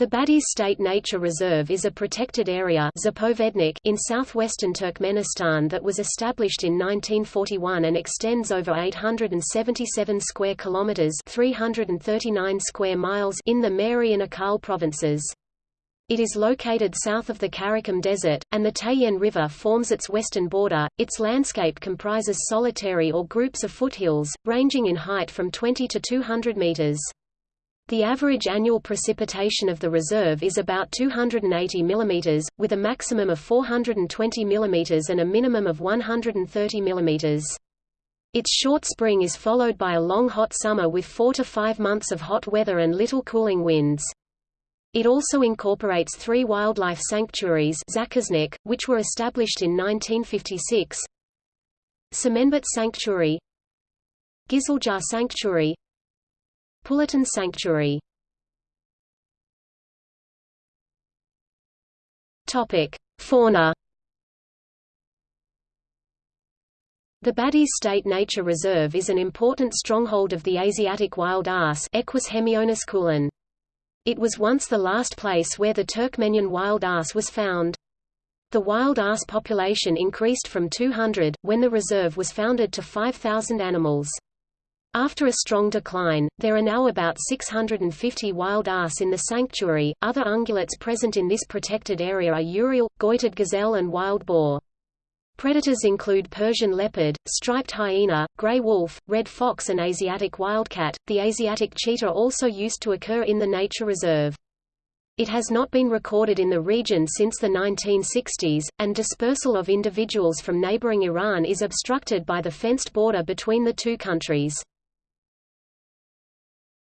The Badhyz State Nature Reserve is a protected area in southwestern Turkmenistan that was established in 1941 and extends over 877 square kilometers (339 square miles) in the Mary and Ahal provinces. It is located south of the Karakum Desert, and the Tejen River forms its western border. Its landscape comprises solitary or groups of foothills, ranging in height from 20 to 200 meters. The average annual precipitation of the reserve is about 280 mm, with a maximum of 420 mm and a minimum of 130 mm. Its short spring is followed by a long hot summer with four to five months of hot weather and little cooling winds. It also incorporates three wildlife sanctuaries which were established in 1956 Semenbet Sanctuary Giziljar Sanctuary Pulatan Sanctuary Topic: Fauna. The Badhyz State Nature Reserve is an important stronghold of the Asiatic wild ass Equus hemionus It was once the last place where the Turkmenian wild ass was found. The wild ass population increased from 200, when the reserve was founded to 5,000 animals. After a strong decline, there are now about 650 wild ass in the sanctuary. Other ungulates present in this protected area are urial, goitered gazelle, and wild boar. Predators include Persian leopard, striped hyena, gray wolf, red fox, and Asiatic wildcat. The Asiatic cheetah also used to occur in the nature reserve. It has not been recorded in the region since the 1960s, and dispersal of individuals from neighboring Iran is obstructed by the fenced border between the two countries.